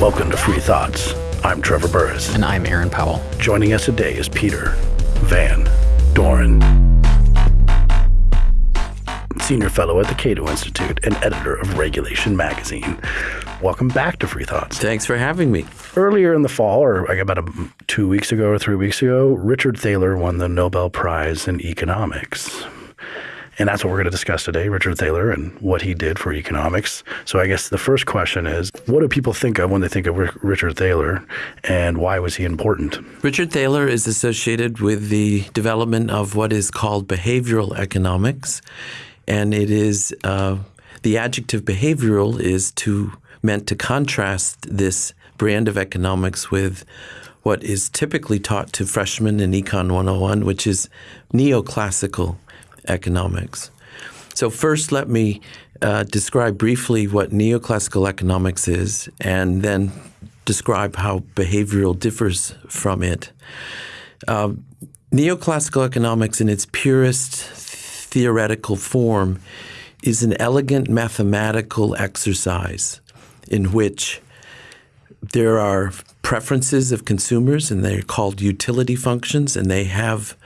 Welcome to Free Thoughts. I'm Trevor Burrus. And I'm Aaron Powell. Joining us today is Peter Van Doren, Senior Fellow at the Cato Institute and editor of Regulation Magazine. Welcome back to Free Thoughts. Thanks for having me. Earlier in the fall, or like about a, two weeks ago or three weeks ago, Richard Thaler won the Nobel Prize in Economics. And that's what we're going to discuss today, Richard Thaler and what he did for economics. So I guess the first question is, what do people think of when they think of Richard Thaler and why was he important? Richard Thaler is associated with the development of what is called behavioral economics. And it is, uh, the adjective behavioral is to meant to contrast this brand of economics with what is typically taught to freshmen in Econ 101, which is neoclassical economics. So first, let me uh, describe briefly what neoclassical economics is, and then describe how behavioral differs from it. Uh, neoclassical economics, in its purest theoretical form, is an elegant mathematical exercise in which there are preferences of consumers, and they're called utility functions, and they have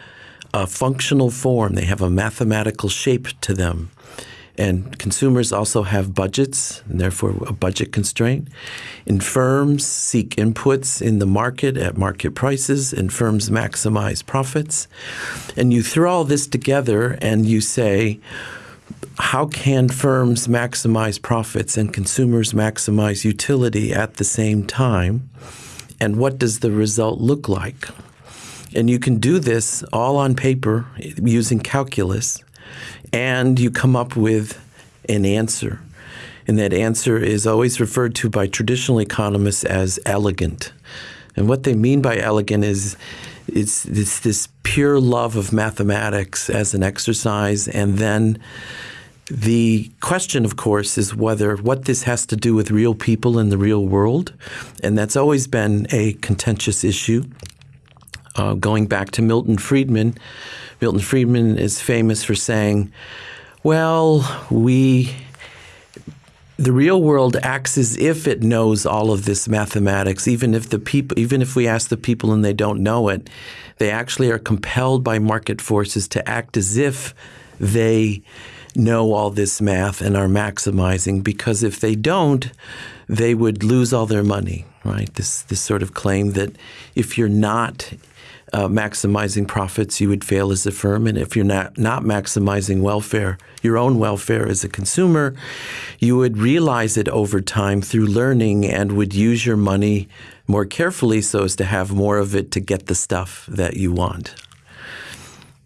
a functional form. They have a mathematical shape to them. And consumers also have budgets, and therefore a budget constraint. And firms seek inputs in the market at market prices, and firms maximize profits. And you throw all this together and you say, how can firms maximize profits and consumers maximize utility at the same time? And what does the result look like? And you can do this all on paper using calculus, and you come up with an answer. And that answer is always referred to by traditional economists as elegant. And what they mean by elegant is it's, it's this pure love of mathematics as an exercise, and then the question, of course, is whether what this has to do with real people in the real world, and that's always been a contentious issue uh, going back to Milton Friedman, Milton Friedman is famous for saying, well, we the real world acts as if it knows all of this mathematics, even if the people, even if we ask the people and they don't know it, they actually are compelled by market forces to act as if they know all this math and are maximizing. Because if they don't, they would lose all their money. Right? This this sort of claim that if you're not uh, maximizing profits, you would fail as a firm. And if you're not, not maximizing welfare, your own welfare as a consumer, you would realize it over time through learning and would use your money more carefully so as to have more of it to get the stuff that you want.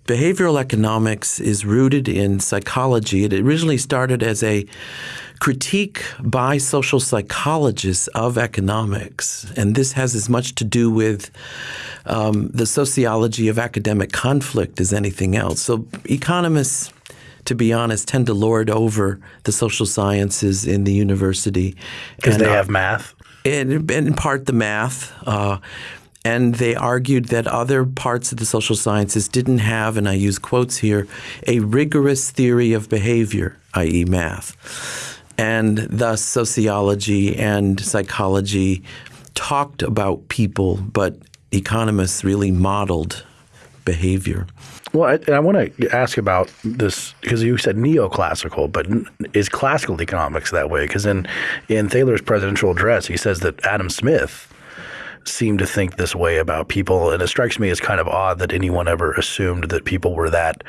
Behavioral economics is rooted in psychology. It originally started as a critique by social psychologists of economics. And this has as much to do with um, the sociology of academic conflict as anything else. So economists to be honest, tend to lord over the social sciences in the university. Because they have math? And, in part the math. Uh, and they argued that other parts of the social sciences didn't have, and I use quotes here, a rigorous theory of behavior, i.e., math. And thus, sociology and psychology talked about people, but economists really modeled behavior. Well, I, I want to ask about this because you said neoclassical, but is classical economics that way? Because in in Thaler's presidential address, he says that Adam Smith seemed to think this way about people, and it strikes me as kind of odd that anyone ever assumed that people were that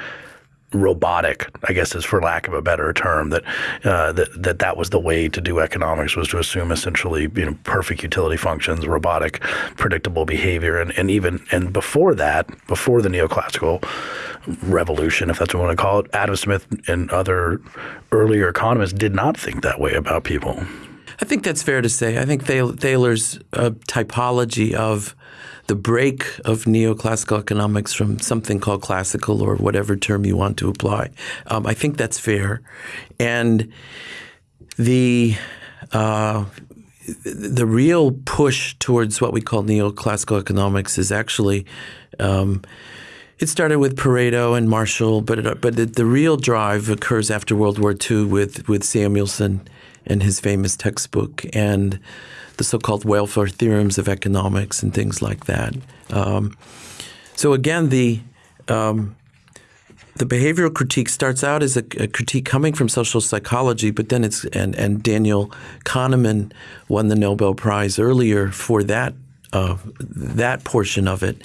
robotic, I guess is for lack of a better term, that uh, that that that was the way to do economics was to assume essentially you know perfect utility functions, robotic, predictable behavior, and, and even and before that, before the neoclassical revolution, if that's what we want to call it, Adam Smith and other earlier economists did not think that way about people. I think that's fair to say. I think Thaler's uh, typology of the break of neoclassical economics from something called classical or whatever term you want to apply. Um, I think that's fair. And the uh, the real push towards what we call neoclassical economics is actually um, it started with Pareto and Marshall, but it, but the, the real drive occurs after World War II with with Samuelson and his famous textbook, and the so-called welfare theorems of economics and things like that. Um, so again, the um, the behavioral critique starts out as a, a, critique coming from social psychology, but then it's and, and Daniel Kahneman won the Nobel Prize earlier for that uh, that portion of it,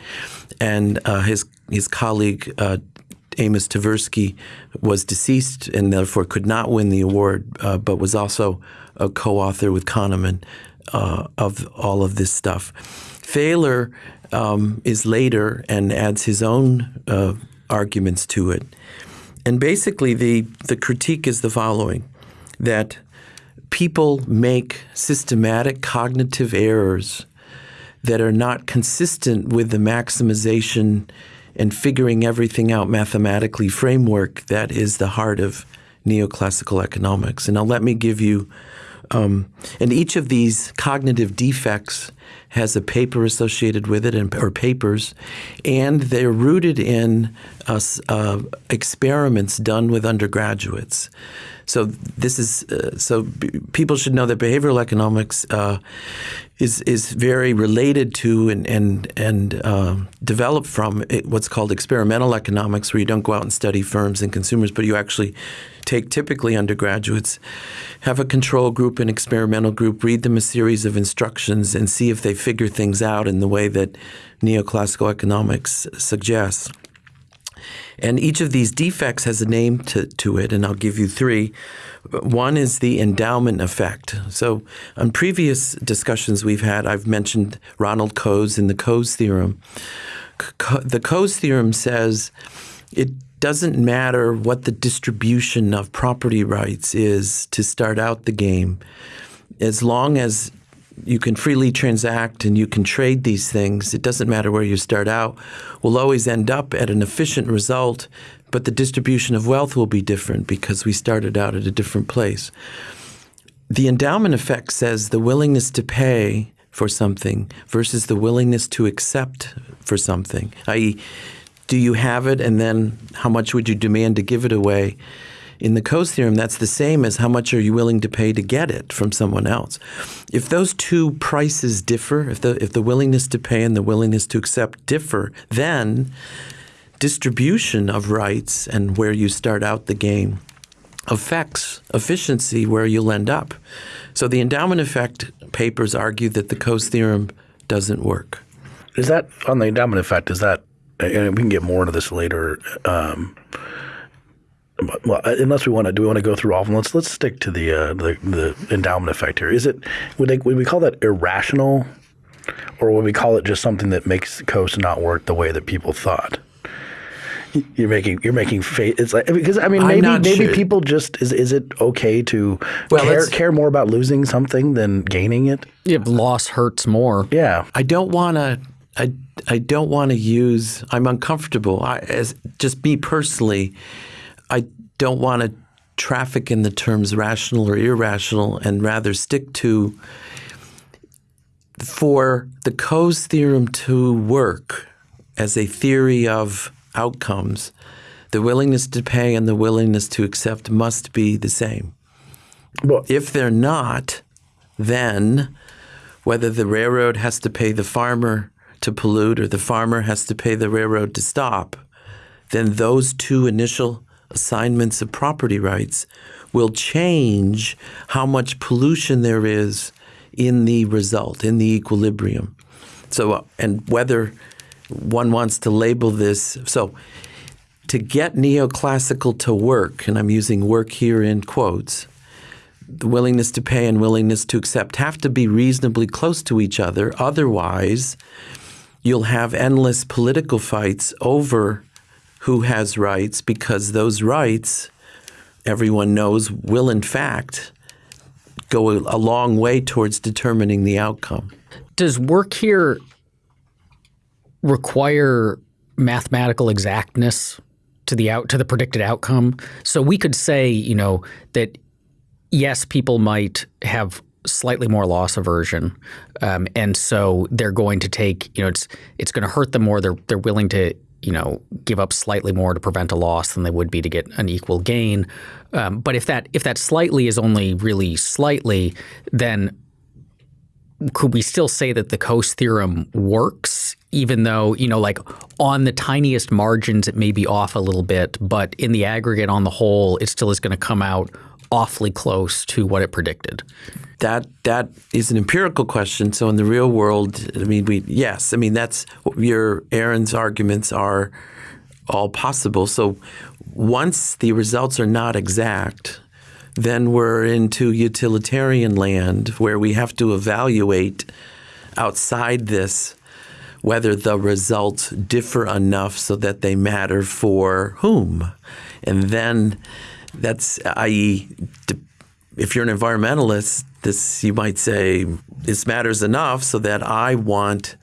and uh, his his colleague uh, Amos Tversky was deceased and therefore could not win the award, uh, but was also a co-author with Kahneman uh, of all of this stuff. Thaler um, is later and adds his own uh, arguments to it. And basically, the, the critique is the following that people make systematic cognitive errors that are not consistent with the maximization and figuring everything out mathematically framework that is the heart of neoclassical economics. And now let me give you, um, and each of these cognitive defects has a paper associated with it, and, or papers, and they're rooted in uh, uh, experiments done with undergraduates. So this is uh, so people should know that behavioral economics uh, is is very related to and and and uh, developed from what's called experimental economics, where you don't go out and study firms and consumers, but you actually take typically undergraduates, have a control group, an experimental group, read them a series of instructions, and see if they figure things out in the way that neoclassical economics suggests. And each of these defects has a name to, to it, and I'll give you three. One is the endowment effect. So, on previous discussions we've had, I've mentioned Ronald Coase and the Coase theorem. The Coase theorem says it doesn't matter what the distribution of property rights is to start out the game, as long as you can freely transact and you can trade these things, it doesn't matter where you start out, we'll always end up at an efficient result, but the distribution of wealth will be different because we started out at a different place. The endowment effect says the willingness to pay for something versus the willingness to accept for something, i.e., do you have it, and then how much would you demand to give it away? In the Coase theorem, that's the same as how much are you willing to pay to get it from someone else. If those two prices differ, if the if the willingness to pay and the willingness to accept differ, then distribution of rights and where you start out the game affects efficiency where you'll end up. So the endowment effect papers argue that the Coase theorem doesn't work. Is that on the endowment effect? Is that and we can get more into this later. Um, well, unless we want to, do we want to go through all of them? Let's let's stick to the uh, the, the endowment effect here. Is it would they, would we call that irrational, or would we call it just something that makes Coase not work the way that people thought? You're making you're making faith. It's like because I mean maybe maybe sure. people just is is it okay to well, care care more about losing something than gaining it? If loss hurts more. Yeah, I don't want to I, I don't want to use. I'm uncomfortable. I, as just me personally, I don't want to traffic in the terms rational or irrational, and rather stick to for the Coase theorem to work as a theory of outcomes. The willingness to pay and the willingness to accept must be the same. Well, if they're not, then whether the railroad has to pay the farmer to pollute or the farmer has to pay the railroad to stop, then those two initial assignments of property rights will change how much pollution there is in the result, in the equilibrium. So, uh, and whether one wants to label this, so to get neoclassical to work, and I'm using work here in quotes, the willingness to pay and willingness to accept have to be reasonably close to each other. Otherwise, you'll have endless political fights over who has rights because those rights, everyone knows, will in fact go a long way towards determining the outcome. Does work here require mathematical exactness to the out to the predicted outcome? So we could say, you know, that yes, people might have slightly more loss aversion, um, and so they're going to take you know it's it's going to hurt them more. They're they're willing to you know, give up slightly more to prevent a loss than they would be to get an equal gain. Um, but if that if that slightly is only really slightly, then could we still say that the Coase theorem works, even though you know, like on the tiniest margins, it may be off a little bit, but in the aggregate, on the whole, it still is going to come out awfully close to what it predicted. That that is an empirical question. So in the real world, I mean, we yes, I mean that's your Aaron's arguments are all possible. So once the results are not exact, then we're into utilitarian land where we have to evaluate outside this whether the results differ enough so that they matter for whom. And then that's i.e. if you're an environmentalist, this you might say this matters enough so that I want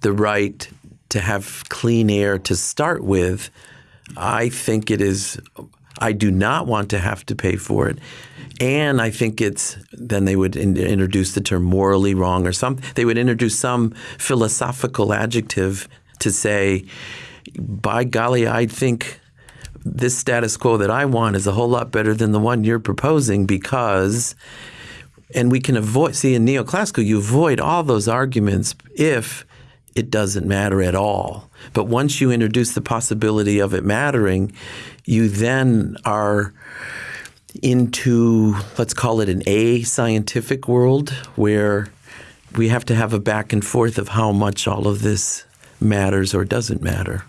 the right to have clean air to start with. I think it is I do not want to have to pay for it. And I think it's then they would in, introduce the term morally wrong or some they would introduce some philosophical adjective to say by golly I think this status quo that I want is a whole lot better than the one you're proposing because and we can avoid see in neoclassical you avoid all those arguments if it doesn't matter at all. But once you introduce the possibility of it mattering, you then are into let's call it an a scientific world where we have to have a back and forth of how much all of this matters or doesn't matter.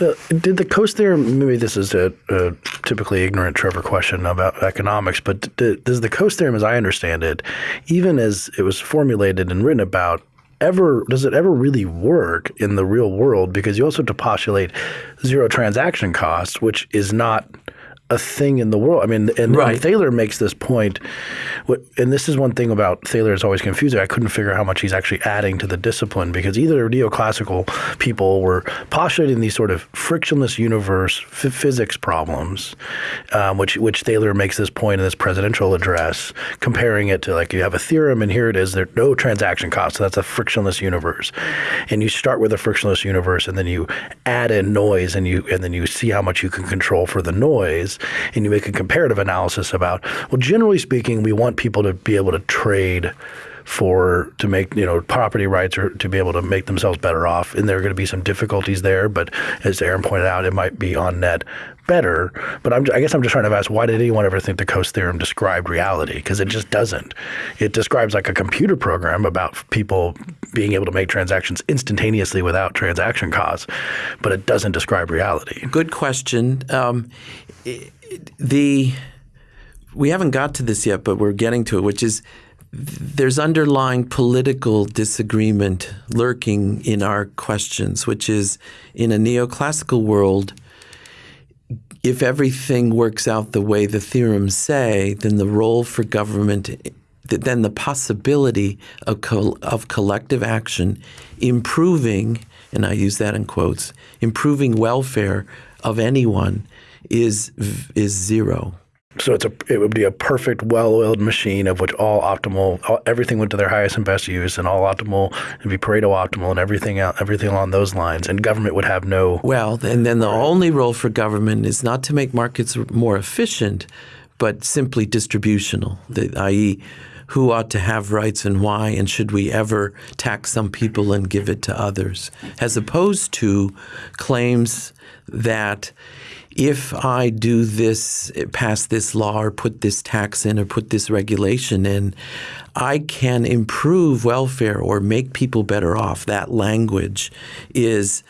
Uh, did the Coase theorem? Maybe this is a, a, typically ignorant Trevor question about economics, but does the Coase theorem, as I understand it, even as it was formulated and written about, ever does it ever really work in the real world? Because you also have to postulate zero transaction costs, which is not a thing in the world. I mean, and, right. and, Thaler makes this point, and this is one thing about Thaler is always confusing. I couldn't figure out how much he's actually adding to the discipline because either neoclassical people were postulating these sort of frictionless universe physics problems, um, which which Thaler makes this point in this presidential address, comparing it to like you have a theorem and here it is, there's no transaction cost, so that's a frictionless universe, and you start with a frictionless universe and then you add in noise and you and then you see how much you can control for the noise and you make a comparative analysis about, well, generally speaking, we want people to be able to trade for to make you know property rights or to be able to make themselves better off. And there are going to be some difficulties there but as Aaron pointed out it might be on net better. But I'm, i guess I'm just trying to ask why did anyone ever think the Coase theorem described reality? Because it just doesn't. It describes like a computer program about people being able to make transactions instantaneously without transaction costs but it doesn't describe reality. Good question. Um, the we haven't got to this yet, but we're getting to it, which is there's underlying political disagreement lurking in our questions, which is in a neoclassical world, if everything works out the way the theorems say, then the role for government, then the possibility of, co of collective action improving, and I use that in quotes, improving welfare of anyone is is zero. So it's a it would be a perfect well-oiled machine of which all optimal all, everything went to their highest and best use and all optimal would be Pareto optimal and everything out everything along those lines and government would have no Well, and then the only role for government is not to make markets more efficient but simply distributional, i.e who ought to have rights and why, and should we ever tax some people and give it to others, as opposed to claims that if I do this, pass this law or put this tax in or put this regulation in, I can improve welfare or make people better off. That language is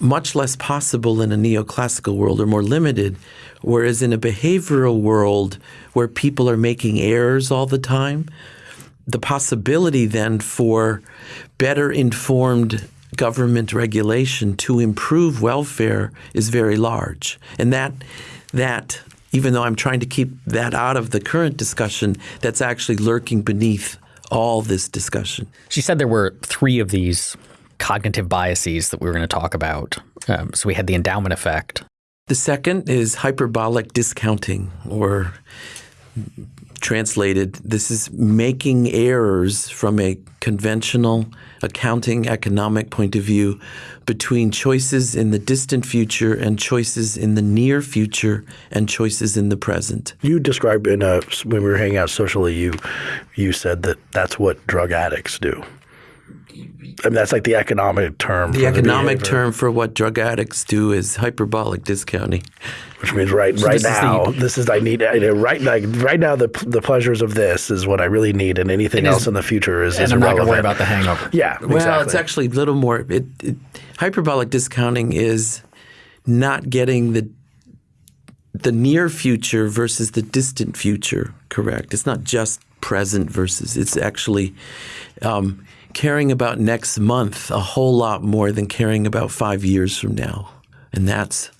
much less possible in a neoclassical world or more limited. Whereas in a behavioral world where people are making errors all the time, the possibility then for better informed government regulation to improve welfare is very large. And that that even though I'm trying to keep that out of the current discussion, that's actually lurking beneath all this discussion. She said there were three of these cognitive biases that we were going to talk about. Um, so we had the endowment effect. The second is hyperbolic discounting, or translated, this is making errors from a conventional accounting economic point of view between choices in the distant future and choices in the near future and choices in the present. You described in a when we were hanging out socially, you you said that that's what drug addicts do. I mean, that's like the economic term. The for economic behavior, term for what drug addicts do is hyperbolic discounting. which means right right this is the- now, this is I need I right like right now the the pleasures of this is what I really need, and anything is- else in the future is, And is I'm not going to worry about the hangover. yeah, Well, exactly. it's actually a little more. It, it, hyperbolic discounting is not getting the the near future versus the distant future correct. It's not just present versus. It's actually um, caring about next month a whole lot more than caring about five years from now, and that's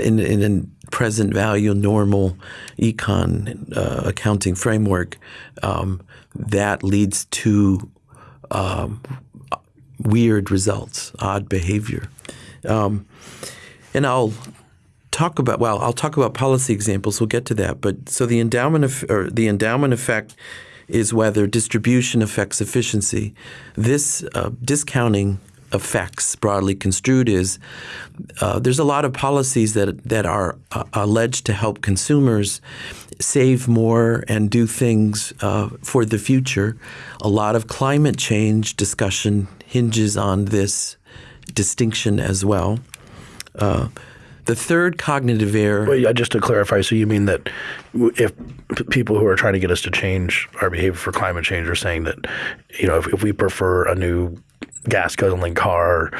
in, in a present value normal econ uh, accounting framework. Um, that leads to weird results, odd behavior. Um, and I'll talk about well, I'll talk about policy examples. We'll get to that. But so the endowment of, or the endowment effect is whether distribution affects efficiency. This uh, discounting effects, broadly construed, is uh, there's a lot of policies that that are uh, alleged to help consumers save more and do things uh, for the future. A lot of climate change discussion hinges on this distinction as well. The third cognitive error. Well, just to clarify, so you mean that if people who are trying to get us to change our behavior for climate change are saying that, you know, if, if we prefer a new gas guzzling car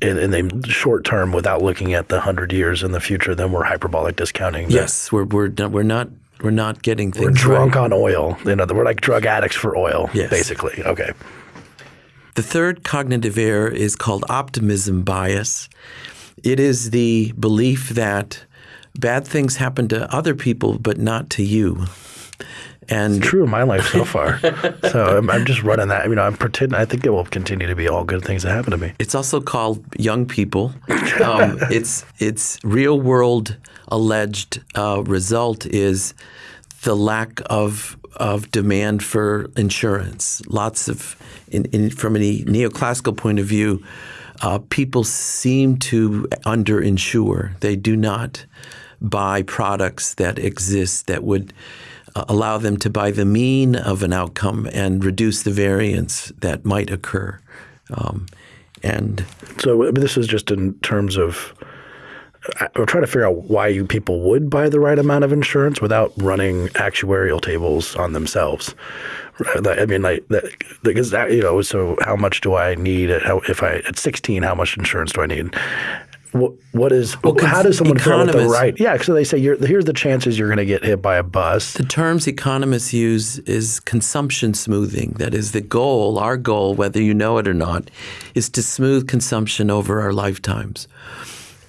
in, in the short term without looking at the hundred years in the future, then we're hyperbolic discounting. Yes, we're we're not, we're not we're not getting things we're drunk right. on oil. You know, we're like drug addicts for oil, Yes. basically. Okay. The third cognitive error is called optimism bias. It is the belief that bad things happen to other people but not to you. And True in my life so far. so I'm, I'm just running that. You know, I'm pretending. I think it will continue to be all good things that happen to me. It's also called young people. Um, its its real world alleged uh, result is the lack of of demand for insurance. Lots of, in, in, from a neoclassical point of view, uh, people seem to underinsure. They do not buy products that exist that would uh, allow them to buy the mean of an outcome and reduce the variance that might occur. Um, and So this is just in terms of. I'm trying to figure out why you people would buy the right amount of insurance without running actuarial tables on themselves. I mean, like that, because that, you know, so how much do I need? At, how, if I at 16, how much insurance do I need? What, what is? how does someone figure out the right? Yeah, so they say you're, here's the chances you're going to get hit by a bus. The terms economists use is consumption smoothing. That is the goal, our goal, whether you know it or not, is to smooth consumption over our lifetimes.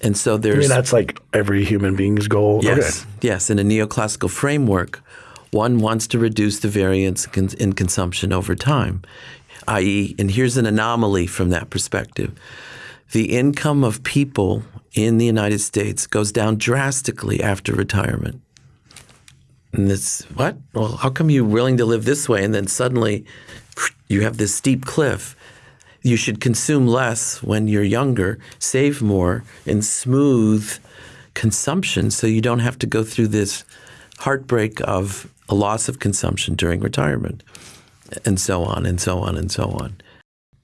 And so there's. I mean, that's like every human being's goal. yes, Okay. yes, in a neoclassical framework, one wants to reduce the variance in consumption over time, i.e., and here's an anomaly from that perspective. The income of people in the United States goes down drastically after retirement. And this, what? Well, how come you're willing to live this way and then suddenly you have this steep cliff? You should consume less when you're younger, save more, and smooth consumption so you don't have to go through this heartbreak of a loss of consumption during retirement, and so on and so on and so on.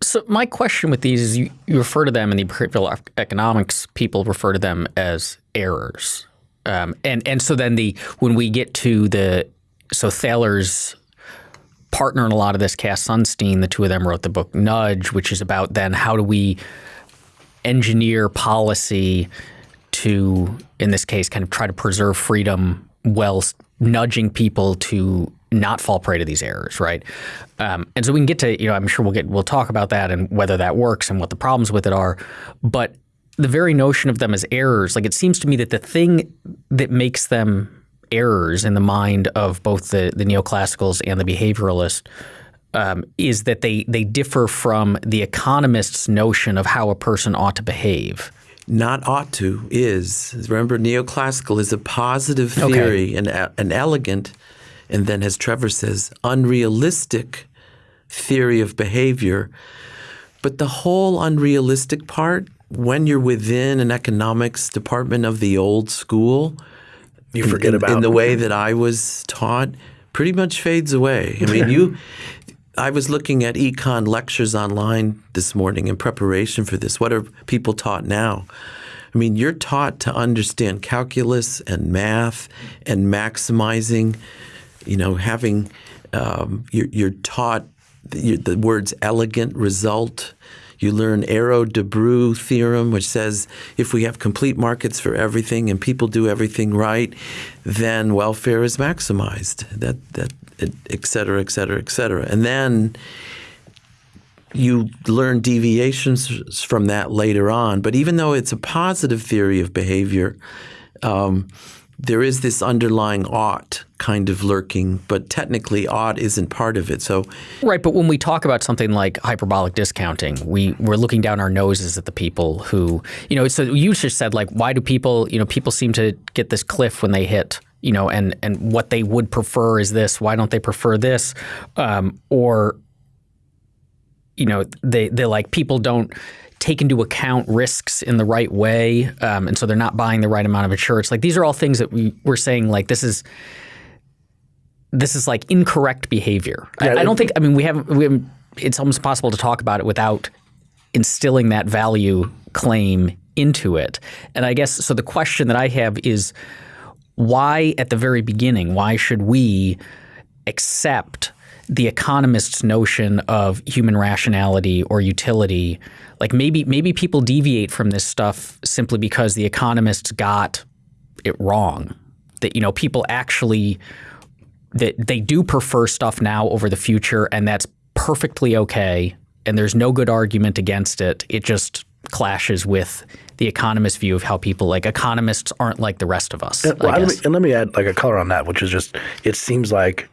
So my question with these is you, you refer to them in the behavioral economics people refer to them as errors. Um, and and so then the when we get to the so Thaler's partner in a lot of this, Cass Sunstein, the two of them wrote the book Nudge, which is about then how do we engineer policy to, in this case, kind of try to preserve freedom while nudging people to not fall prey to these errors, right? Um, and so we can get to, you know, I'm sure we'll get, we'll talk about that and whether that works and what the problems with it are. But the very notion of them as errors, like it seems to me that the thing that makes them errors in the mind of both the, the neoclassicals and the behavioralists um, is that they they differ from the economist's notion of how a person ought to behave. Not ought to is remember neoclassical is a positive theory, and an elegant and then, as Trevor says, unrealistic theory of behavior. But the whole unrealistic part, when you're within an economics department of the old school, You forget in, about in the way that I was taught, pretty much fades away. I mean, you. I was looking at econ lectures online this morning in preparation for this. What are people taught now? I mean, you're taught to understand calculus and math and maximizing, you know, having, um, you're, you're taught the, the words elegant result. You learn Arrow-Debreu theorem, which says if we have complete markets for everything and people do everything right, then welfare is maximized. That that et cetera, et cetera, et cetera. And then you learn deviations from that later on. But even though it's a positive theory of behavior, um, there is this underlying ought kind of lurking, but technically ought isn't part of it. So Right, but when we talk about something like hyperbolic discounting, we we're looking down our noses at the people who, you know, so you just said like why do people, you know, people seem to get this cliff when they hit, you know, and and what they would prefer is this, why don't they prefer this? Um, or you know, they they like people don't take into account risks in the right way, um, and so they're not buying the right amount of insurance. Like these are all things that we we're saying like this is this is like incorrect behavior. I, Yeah, I don't think. I mean, we haven't. We haven't it's almost impossible to talk about it without instilling that value claim into it. And I guess so. The question that I have is why, at the very beginning, why should we accept the economist's notion of human rationality or utility? Like maybe maybe people deviate from this stuff simply because the economists got it wrong. That you know people actually that they do prefer stuff now over the future, and that's perfectly okay. And there's no good argument against it. It just clashes with the economist view of how people like economists aren't like the rest of us. Well, I let me, and let me add like a color on that, which is just it seems like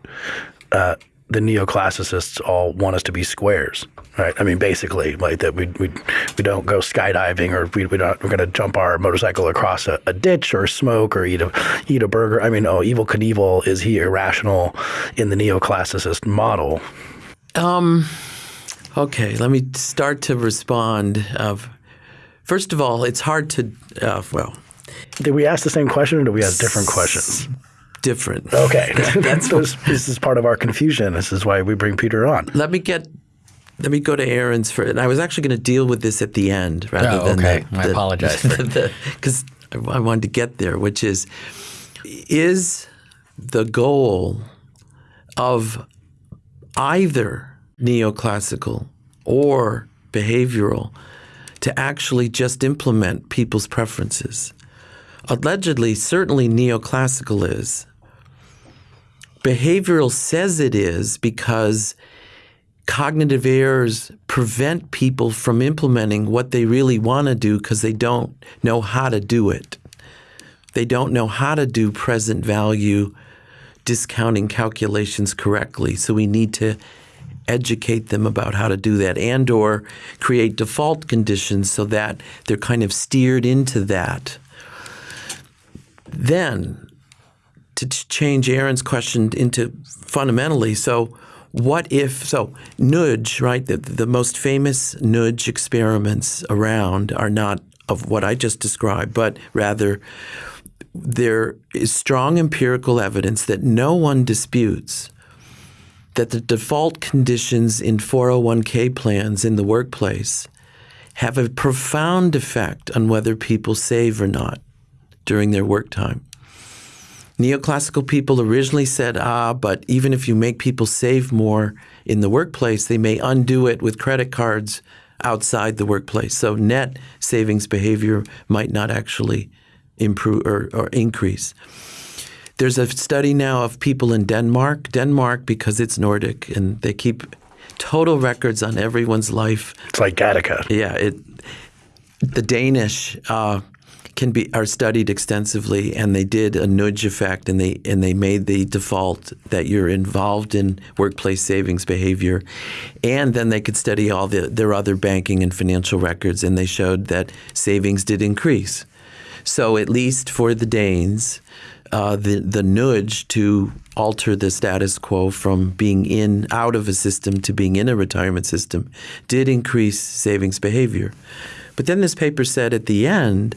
uh, the neoclassicists all want us to be squares, right? I mean, basically, like that we we we don't go skydiving or we we don't we're going to jump our motorcycle across a, a ditch or smoke or eat a eat a burger. I mean, oh, Evel Knievel is he irrational in the neoclassicist model? Um, Okay, let me start to respond. Of first of all, it's hard to uh, well Did we ask the same question or did we ask different questions? Different. Okay, that's this, this is part of our confusion. This is why we bring Peter on. Let me get. Let me go to Aaron's for. And I was actually going to deal with this at the end rather Oh, than okay. the, I the- apologize because I wanted to get there, which is is the goal of either neoclassical or behavioral to actually just implement people's preferences. Allegedly, certainly neoclassical is. Behavioral says it is because cognitive errors prevent people from implementing what they really want to do because they don't know how to do it. They don't know how to do present value discounting calculations correctly. So we need to educate them about how to do that and or create default conditions so that they're kind of steered into that. Then to change Aaron's question into fundamentally. So, what if so nudge right the, the most famous nudge experiments around are not of what I just described, but rather there is strong empirical evidence that no one disputes that the default conditions in 401k plans in the workplace have a profound effect on whether people save or not during their work time. Neoclassical people originally said, ah, but even if you make people save more in the workplace, they may undo it with credit cards outside the workplace. So net savings behavior might not actually improve or, or increase. There's a study now of people in Denmark. Denmark, because it's Nordic and they keep total records on everyone's life It's like Gattaca. yeah, it. The Danish uh, can be are studied extensively, and they did a nudge effect, and they and they made the default that you're involved in workplace savings behavior, and then they could study all the, their other banking and financial records, and they showed that savings did increase. So at least for the Danes, uh, the the nudge to alter the status quo from being in out of a system to being in a retirement system did increase savings behavior. But then this paper said at the end,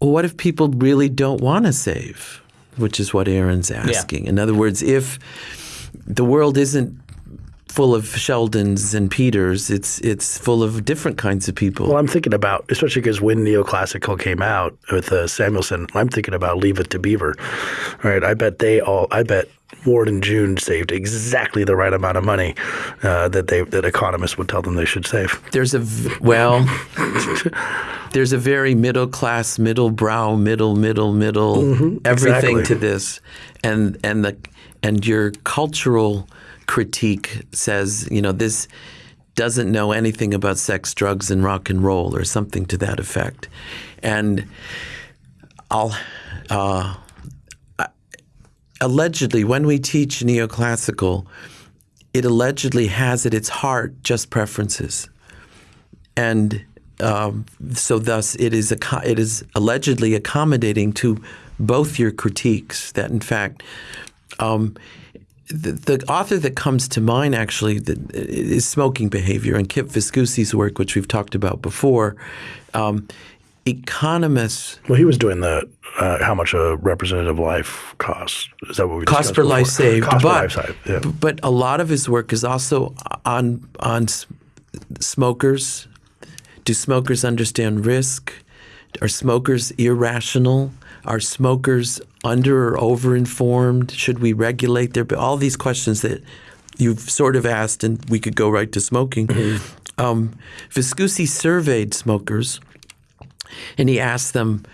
well, what if people really don't want to save? Which is what Aaron's asking. In other words, if the world isn't full of Sheldons and Peters, it's it's full of different kinds of people. Well, I'm thinking about, especially because when neoclassical came out with uh, Samuelson, I'm thinking about Leave It to Beaver. All right, I bet they all, I bet Ward and June saved exactly the right amount of money uh, that they that economists would tell them they should save. There's a v- well, there's a very middle class, middle brow, middle, middle, middle, everything exactly. to this, and and the and your cultural critique says, you know, this doesn't know anything about sex, drugs, and rock and roll, or something to that effect, and I'll. Uh, allegedly, when we teach neoclassical, it allegedly has at its heart just preferences, and um, so thus it is it is allegedly accommodating to both your critiques. That in fact. Um, the, the author that comes to mind actually is smoking behavior and Kip Viscusi's work, which we've talked about before. Um, economists Well, he was doing the uh, how much a representative life costs. Is that what we cost discussed per before? life saved, Cost but per life saved. Yeah. but a lot of his work is also on on smokers. Do smokers understand risk? Are smokers irrational? Are smokers under or over informed? Should we regulate their all these questions that you've sort of asked, and we could go right to smoking. Um, Viscusi surveyed smokers, and he asked them,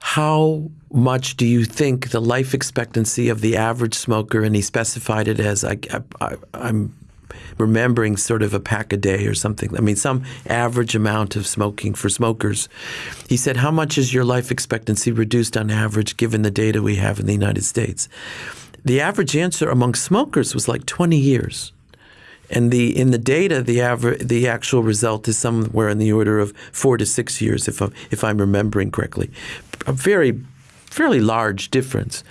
"How much do you think the life expectancy of the average smoker?" And he specified it as I, I, I'm remembering sort of a pack a day or something. I mean, some average amount of smoking for smokers. He said, How much is your life expectancy reduced on average given the data we have in the United States? The average answer among smokers was like 20 years. And the in the data, the average, the actual result is somewhere in the order of four to six years, if I'm if I'm remembering correctly, a very fairly large difference.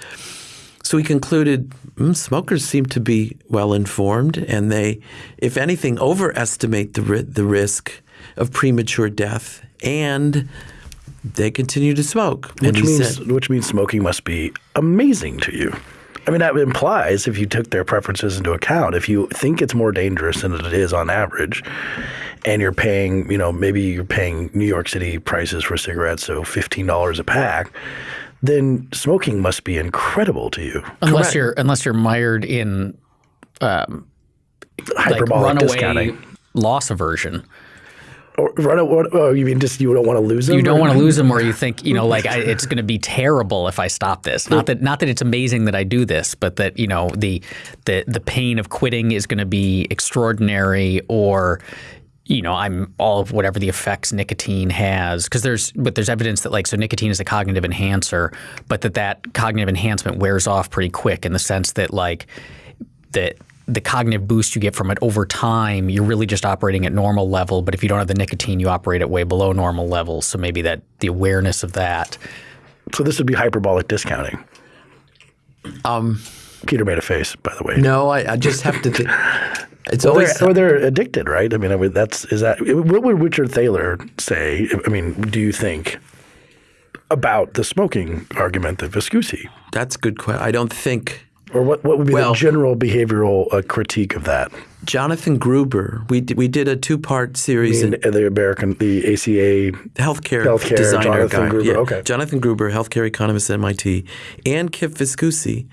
So we concluded mm, smokers seem to be well informed, and they, if anything, overestimate the ri- the risk of premature death, and they continue to smoke. Which means said- which means smoking must be amazing to you. I mean, that implies if you took their preferences into account, if you think it's more dangerous than it is on average, and you're paying, you know, maybe you're paying New York City prices for cigarettes, so fifteen dollars a pack, then smoking must be incredible to you. unless Correct. you're unless you're mired in um, like Hyperbolic runaway discounting. loss aversion. Or run what, oh, you mean just you don't want to lose them? You don't want to lose them, or you think you know, like I, it's going to be terrible if I stop this. Not that not that it's amazing that I do this, but that you know the the the pain of quitting is going to be extraordinary, or you know, I'm all of whatever the effects nicotine has because there's but there's evidence that like so nicotine is a cognitive enhancer, but that that cognitive enhancement wears off pretty quick in the sense that like that the cognitive boost you get from it over time, you're really just operating at normal level. But if you don't have the nicotine, you operate at way below normal levels. So maybe that the awareness of that. So this would be hyperbolic discounting. Um, Peter made a face, by the way. no, I, I just have to. Th- it's Or always they're, or they're addicted, right? I mean, I mean, that's is that. What would Richard Thaler say? I mean, do you think about the smoking argument that Viscusi, that's a good question. I don't think or what what would be Well- the general behavioral uh, critique of that? Jonathan Gruber. We did, we did a two part series in In the American, the ACA, healthcare, Healthcare, designer Jonathan guy. Gruber, Yeah. okay. Jonathan Gruber, healthcare economist at MIT, and Kip Viscusi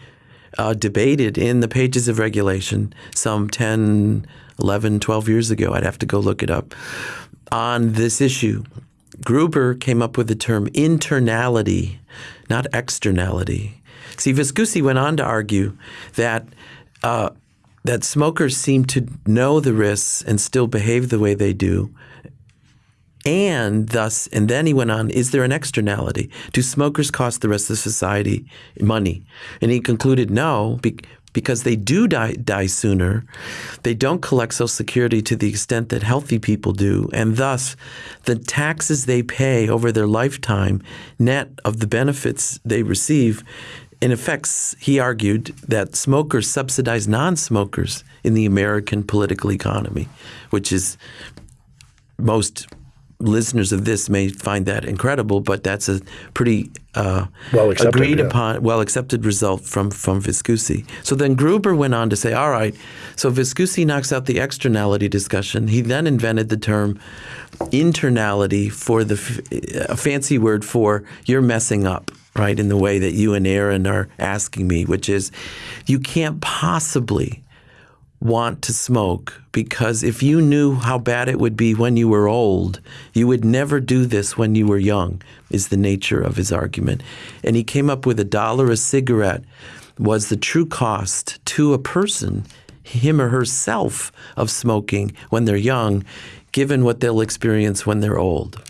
uh, debated in the pages of regulation some 10, 11, 12 years ago. I'd have to go look it up on this issue. Gruber came up with the term internality, not externality. See, Viscusi went on to argue that uh, that smokers seem to know the risks and still behave the way they do, and thus, and then he went on, is there an externality? Do smokers cost the rest of society money? And he concluded no, be, because they do die, die sooner. They don't collect Social Security to the extent that healthy people do. And thus, the taxes they pay over their lifetime, net of the benefits they receive, in effect, he argued that smokers subsidize non-smokers in the American political economy, which is most listeners of this may find that incredible, but that's a pretty uh, Well accepted, agreed yeah. upon, well accepted result from from Viscusi. So then Gruber went on to say, all right, so Viscusi knocks out the externality discussion. He then invented the term internality for the f- a fancy word for you're messing up. Right in the way that you and Aaron are asking me, which is, you can't possibly want to smoke because if you knew how bad it would be when you were old, you would never do this when you were young, is the nature of his argument. And he came up with a dollar a cigarette was the true cost to a person, him or herself, of smoking when they're young, given what they'll experience when they're old.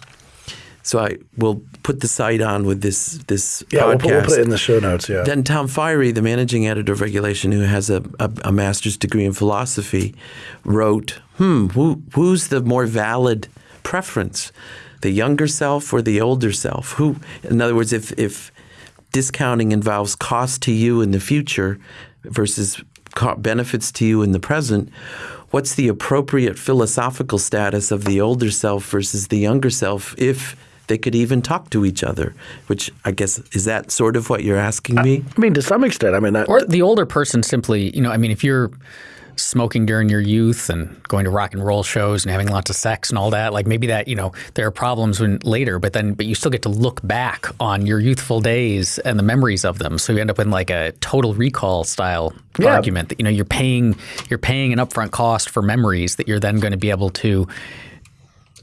So I will put the site on with this this Yeah, we'll podcast. put, we'll put it in the show notes. Yeah. Then Tom Firey, the managing editor of Regulation, who has a, a, a master's degree in philosophy, wrote, "Hmm, who, who's the more valid preference, the younger self or the older self? Who, in other words, if if discounting involves cost to you in the future versus benefits to you in the present." What's the appropriate philosophical status of the older self versus the younger self if they could even talk to each other? Which I guess is that sort of what you're asking me? I mean, to some extent. I mean, that, Or the older person simply, you know, I mean, if you're smoking during your youth and going to rock and roll shows and having lots of sex and all that, like maybe that, you know, there are problems when later, but then, but you still get to look back on your youthful days and the memories of them. So you end up in like a total recall style Yeah. argument that, you know, you're paying, you're paying an upfront cost for memories that you're then going to be able to access and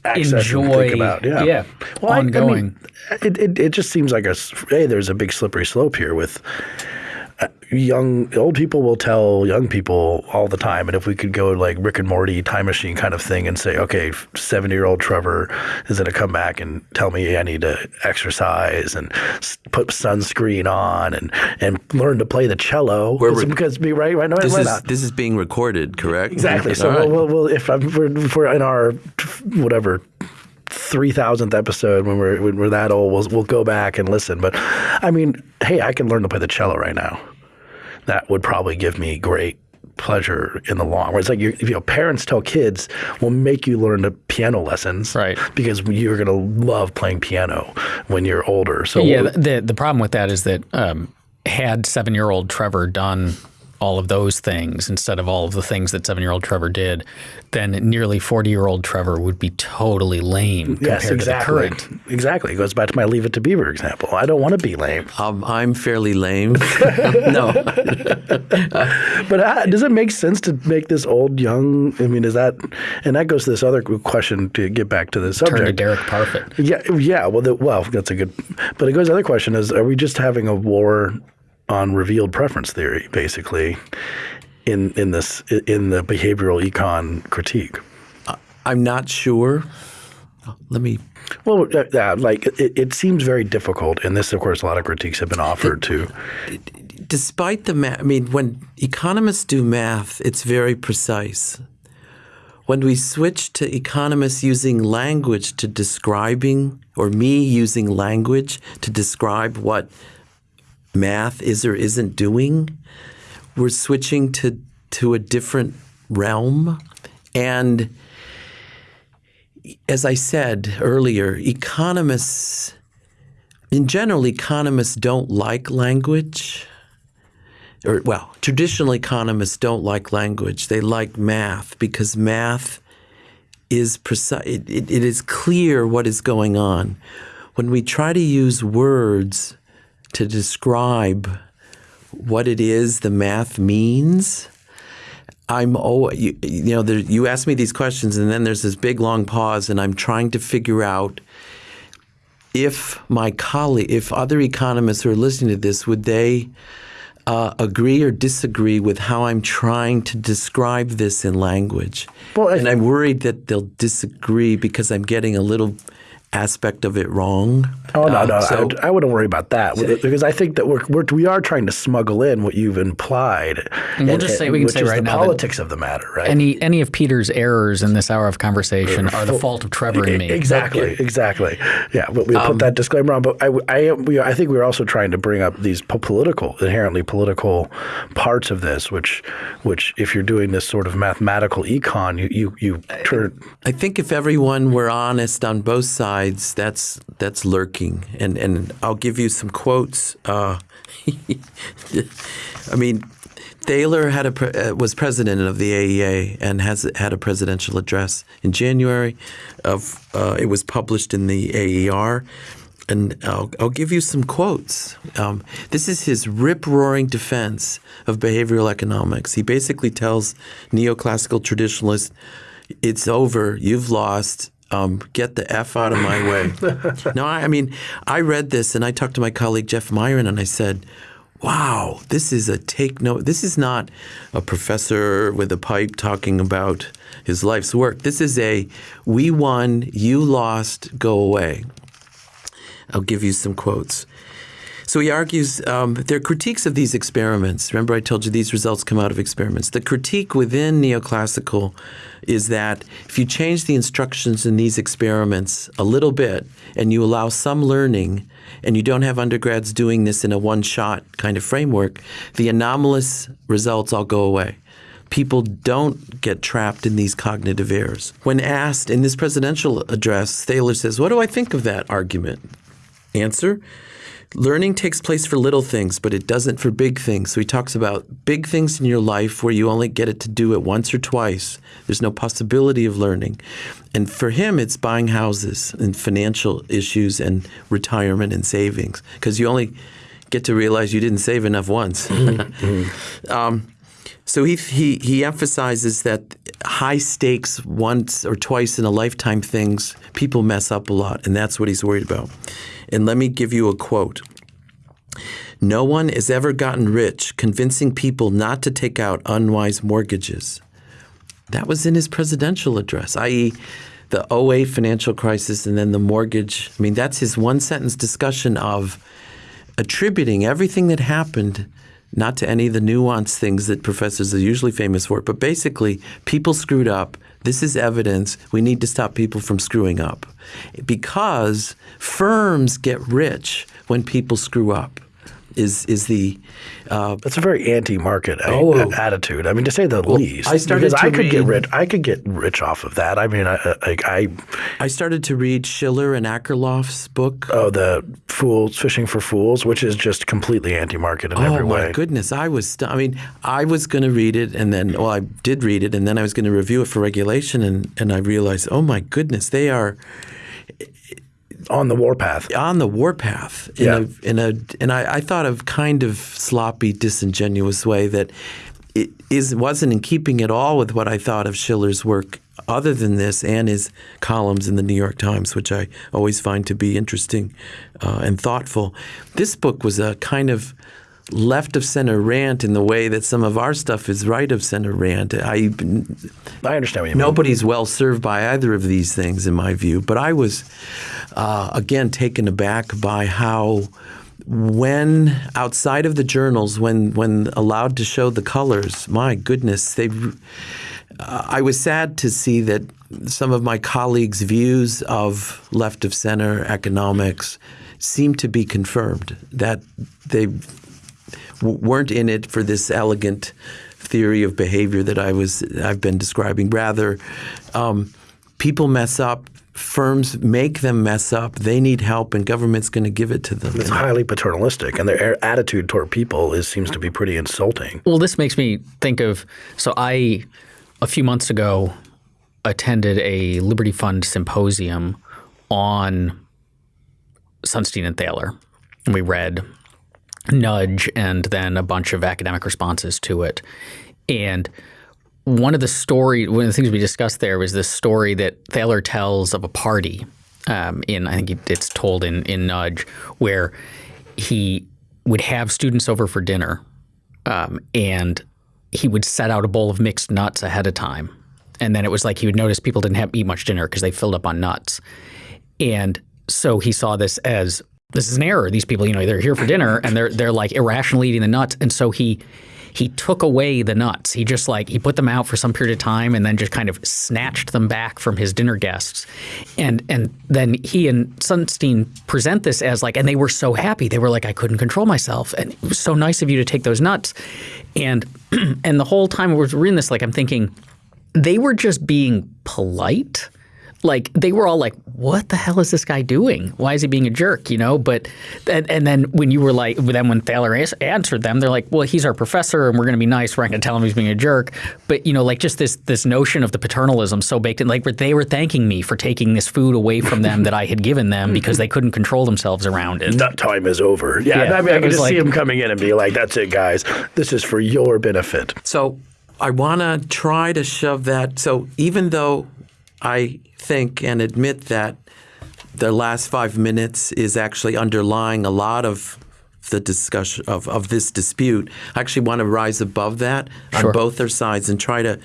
enjoy- think about. Yeah. yeah, Well, I- I mean, it, it it just seems like a hey, there's a big slippery slope here with. Young old people will tell young people all the time, and if we could go like Rick and Morty time machine kind of thing and say, okay, seventy year old Trevor is going to come back and tell me I need to exercise and put sunscreen on and and learn to play the cello because me right right no, This is not? this is being recorded, correct? Exactly. So right. we'll, we'll, if, I'm, if we're in our whatever three thousandth episode when we're when we're that old, we'll we'll go back and listen. But I mean, hey, I can learn to play the cello right now. That would probably give me great pleasure in the long run. It's like you, you know, parents tell kids, "We'll make you learn the piano lessons, Right. Because you're gonna love playing piano when you're older." So Yeah, the the problem with that is that um, had seven year old Trevor done all of those things instead of all of the things that seven year old Trevor did, then nearly forty year old Trevor would be totally lame yes, compared exactly, to the current. exactly. It goes back to my Leave It to Beaver example. I don't want to be lame. Um, I'm fairly lame. no, But uh, does it make sense to make this old young? I mean, is that and that goes to this other question to get back to the subject. Turn to subject. Derek Parfit. Yeah, yeah. Well, the, well, that's a good. But it goes to the other question: is are we just having a war on revealed preference theory, basically, in in this in the behavioral econ critique? I'm not sure. Let me. Well, uh, yeah, like it, it seems very difficult, and this, of course, a lot of critiques have been offered to. Despite the math, I mean, when economists do math, it's very precise. When we switch to economists using language to describing, or me using language to describe what math is or isn't doing, we're switching to to a different realm. And as I said earlier, economists, in general, economists don't like language. Or, well, traditional economists don't like language. They like math because math is precise. It, it, it is clear what is going on. When we try to use words to describe what it is the math means, I'm oh you, you know there, you ask me these questions and then there's this big long pause and I'm trying to figure out if my colleague, if other economists who are listening to this, would they uh, agree or disagree with how I'm trying to describe this in language? Well, and I'm worried that they'll disagree because I'm getting a little aspect of it wrong. Oh no, Uh, no, so- I, I wouldn't worry about that because I think that we're, we're we are trying to smuggle in what you've implied. And we'll just say- we can say right the now that politics of the matter, right? Any any of Peter's errors in this hour of conversation are the fault of Trevor and me. Exactly, exactly. Yeah, but we put that disclaimer on. But I, I, we, I think we're also trying to bring up these political, inherently political parts of this, which, which, if you're doing this sort of mathematical econ, you, you, you turn. I think if everyone were honest on both sides, that's that's lurking. And and I'll give you some quotes. Uh, I mean, Thaler had a uh, was president of the AEA and has had a presidential address in January. Of uh, it was published in the AER. And I'll, I'll give you some quotes. Um, this is his rip roaring defense of behavioral economics. He basically tells neoclassical traditionalists, it's over, you've lost, um, get the F out of my way. no, I, I mean, I read this and I talked to my colleague Jeff Miron and I said, wow, this is a take note. This is not a professor with a pipe talking about his life's work. This is a we won, you lost, go away. I'll give you some quotes. So he argues um, there are critiques of these experiments. Remember, I told you these results come out of experiments. The critique within neoclassical is that if you change the instructions in these experiments a little bit and you allow some learning and you don't have undergrads doing this in a one shot kind of framework, the anomalous results all go away. People don't get trapped in these cognitive errors. When asked in this presidential address, Thaler says, What do I think of that argument? Answer Learning takes place for little things, but it doesn't for big things. So he talks about big things in your life where you only get it to do it once or twice. There's no possibility of learning. And for him, it's buying houses and financial issues and retirement and savings because you only get to realize you didn't save enough once. um, so he, he, he emphasizes that high stakes once or twice in a lifetime things, people mess up a lot, and that's what he's worried about. And let me give you a quote. No one has ever gotten rich convincing people not to take out unwise mortgages. That was in his presidential address, i.e., the 08 financial crisis and then the mortgage. I mean, that's his one sentence discussion of attributing everything that happened not to any of the nuanced things that professors are usually famous for, but basically, people screwed up. This is evidence. We need to stop people from screwing up. Because firms get rich when people screw up, is, is the. Uh, That's a very anti-market Oh. attitude. I mean, to say the least. I started because I could get rich. I could get rich off of that. I mean, I, I- like I, I started to read Shiller and Akerlof's book. oh, the fools Phishing for Phools, which is just completely anti-market in Oh every my goodness! I was. St- I mean, I was going to read it, and then, well, I did read it, and then I was going to review it for regulation, and and I realized, oh my goodness, they are On the warpath. on the warpath in Yeah. a in a and I, I thought of kind of sloppy, disingenuous way that it is wasn't in keeping at all with what I thought of Shiller's work. Other than this, and his columns in the New York Times, which I always find to be interesting uh, and thoughtful, this book was a kind of left of center rant in the way that some of our stuff is right of center rant. I I understand what you mean. Nobody's well served by either of these things, in my view. But I was, uh, again, taken aback by how, when outside of the journals, when when allowed to show the colors, my goodness, they. Uh, I was sad to see that some of my colleagues' views of left of center economics seem to be confirmed. That they weren't in it for this elegant theory of behavior that I was I've been describing. Rather, um, people mess up. Firms make them mess up. They need help, and government's going to give it to them. It's highly paternalistic, and their attitude toward people is seems to be pretty insulting. Well, this makes me think of so I a few months ago attended a Liberty Fund symposium on Sunstein and Thaler. And we read Nudge and then a bunch of academic responses to it. And one of the story, one of the things we discussed there was this story that Thaler tells of a party. Um, in I think it's told in in Nudge where he would have students over for dinner, um, and he would set out a bowl of mixed nuts ahead of time, and then it was like he would notice people didn't have eat much dinner because they filled up on nuts, and so he saw this as this is an error. These people, you know, they're here for dinner and they're they're like irrationally eating the nuts, and so he he took away the nuts. He just like he put them out for some period of time and then just kind of snatched them back from his dinner guests. And and then he and Sunstein present this as like and they were so happy. They were like I couldn't control myself and it was so nice of you to take those nuts. And and the whole time we were reading this like I'm thinking they were just being polite like they were all like, "What the hell is this guy doing? Why is he being a jerk?" You know. But and, and then when you were like, then when Thaler answered them, they're like, "Well, he's our professor, and we're going to be nice. We're not going to tell him he's being a jerk." But you know, like just this this notion of the paternalism so baked in. Like they were thanking me for taking this food away from them that I had given them because they couldn't control themselves around it. That time is over. Yeah, Yeah, I mean, I can was just see like- him coming in and be like, "That's it, guys. This is for your benefit." So I want to try to shove that. So even though I think and admit that the last five minutes is actually underlying a lot of the discussion of, of this dispute, I actually want to rise above that Sure. on both their sides and try to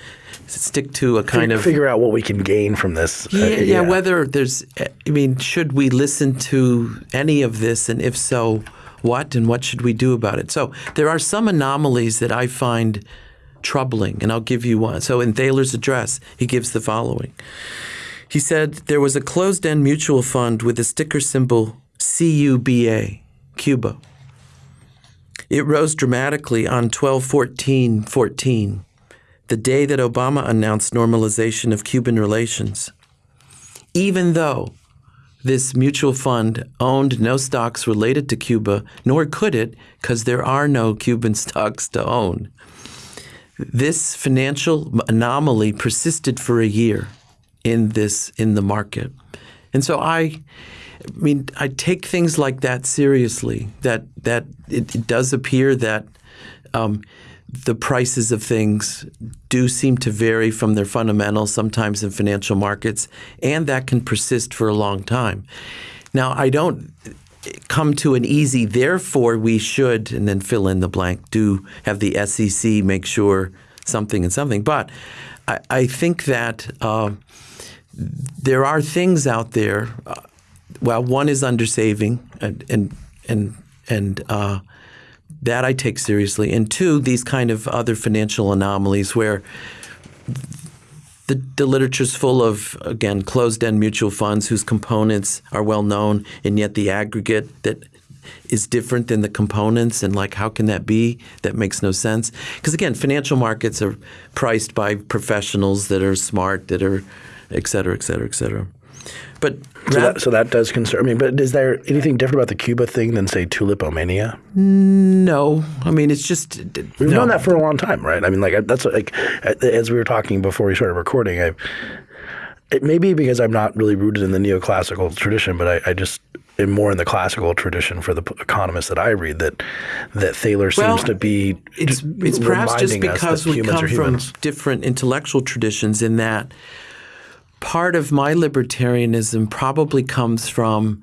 stick to a kind of figure out what we can gain from this. Uh, yeah, yeah, whether there's, I mean, should we listen to any of this, and if so, what, and what should we do about it? So there are some anomalies that I find troubling, and I'll give you one. So in Thaler's address, he gives the following. He said there was a closed-end mutual fund with the sticker symbol CUBA, Cuba. It rose dramatically on 12-14-14, the day that Obama announced normalization of Cuban relations even though this mutual fund owned no stocks related to Cuba, nor could it, because there are no Cuban stocks to own. This financial anomaly persisted for a year in this in the market, and so I, I mean, I take things like that seriously. That that it, it does appear that um, the prices of things do seem to vary from their fundamentals sometimes in financial markets, and that can persist for a long time. Now, I don't come to an easy, therefore we should, and then fill in the blank, do have the SEC make sure something and something. But I, I think that uh, there are things out there. Uh, well, one is undersaving, and and and and uh, that I take seriously, and two, these kind of other financial anomalies where the, the literature's full of again closed-end mutual funds whose components are well known, and yet the aggregate that is different than the components, and like how can that be? That makes no sense. Because again, financial markets are priced by professionals that are smart, that are, et cetera, et cetera, et cetera. But So that, so that does concern me. But is there anything different about the Cuba thing than say tulipomania? no, I mean it's just We've no. known that for a long time, right? I mean, like that's like as we were talking before we started recording. I it may be because I'm not really rooted in the neoclassical tradition, but I, I just am more in the classical tradition for the economists that I read. That that Thaler seems Well, to be. It's it's perhaps just because we come from different intellectual traditions in that part of my libertarianism probably comes from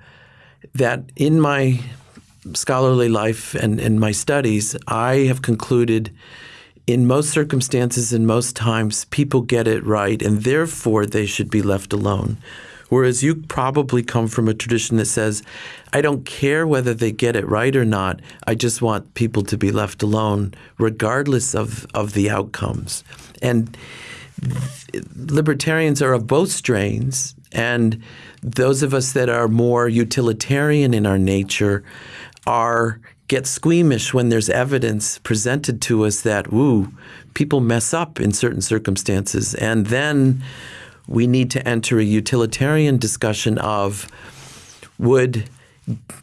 that in my scholarly life and in my studies, I have concluded in most circumstances and most times people get it right and therefore they should be left alone. Whereas you probably come from a tradition that says, I don't care whether they get it right or not. I just want people to be left alone, regardless of, of the outcomes. And libertarians are of both strains, and those of us that are more utilitarian in our nature are get squeamish when there's evidence presented to us that ooh, people mess up in certain circumstances, and then we need to enter a utilitarian discussion of would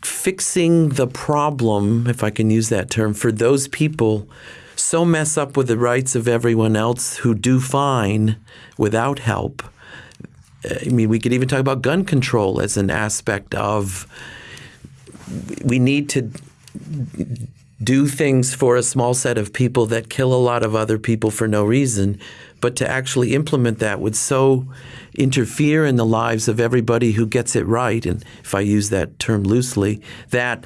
fixing the problem, if I can use that term, for those people so mess up with the rights of everyone else who do fine without help. I mean, we could even talk about gun control as an aspect of we need to do things for a small set of people that kill a lot of other people for no reason, but to actually implement that would so interfere in the lives of everybody who gets it right, and if I use that term loosely, that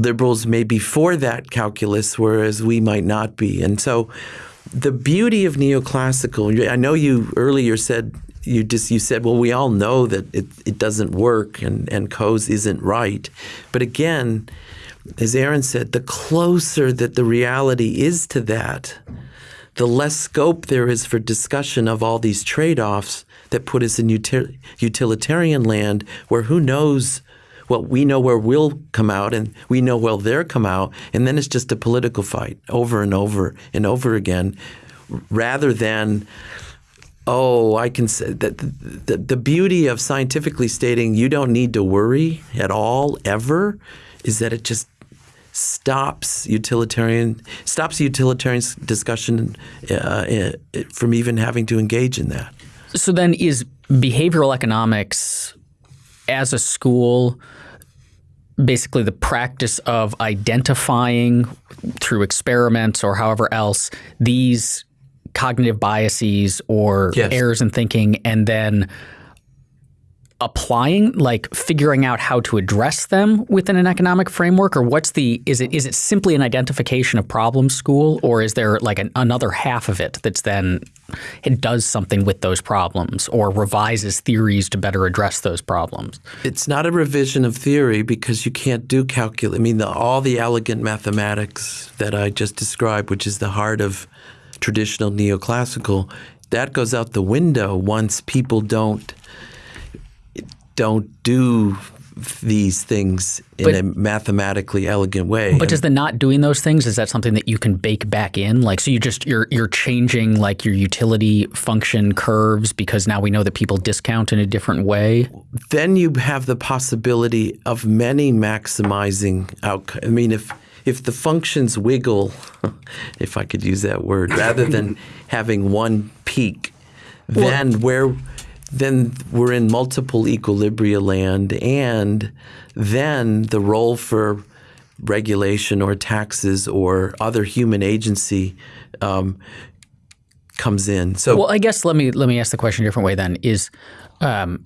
liberals may be for that calculus, whereas we might not be. And so the beauty of neoclassical, I know you earlier said you just you said, well, we all know that it, it doesn't work and, and Coase isn't right. But again, as Aaron said, the closer that the reality is to that, the less scope there is for discussion of all these trade-offs that put us in util- utilitarian land where who knows well, we know where we'll come out and we know where they'll come out. And then it's just a political fight over and over and over again rather than, oh, I can say that the, the beauty of scientifically stating you don't need to worry at all ever is that it just stops utilitarian stops utilitarian discussion uh, uh, from even having to engage in that. So then, is behavioral economics as a school basically the practice of identifying through experiments or however else these cognitive biases or yes. errors in thinking and then applying like figuring out how to address them within an economic framework? Or what's the is it is it simply an identification of problem school? Or is there like an, another half of it that's then it does something with those problems or revises theories to better address those problems? It's not a revision of theory because you can't do calculus i mean the, all the elegant mathematics that i just described which is the heart of traditional neoclassical that goes out the window once people don't don't do these things in But- a mathematically elegant way. But does the not doing those things is that something that you can bake back in? Like, so you just you're you're changing like your utility function curves because now we know that people discount in a different way. then you have the possibility of many maximizing outcome. I mean, if if the functions wiggle, if I could use that word, rather than having one peak, then where then we're in multiple equilibria land, and then the role for regulation or taxes or other human agency um, comes in. So Well, I guess let me let me ask the question a different way. Then is um,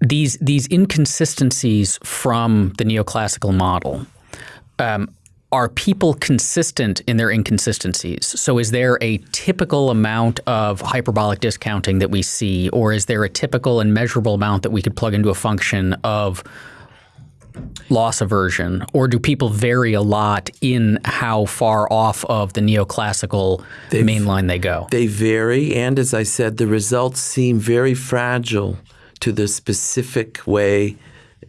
these these inconsistencies from the neoclassical model. Um, are people consistent in their inconsistencies? So, is there a typical amount of hyperbolic discounting that we see, or is there a typical and measurable amount that we could plug into a function of loss aversion, or do people vary a lot in how far off of the neoclassical main line they go? They vary, and as I said, the results seem very fragile to the specific way,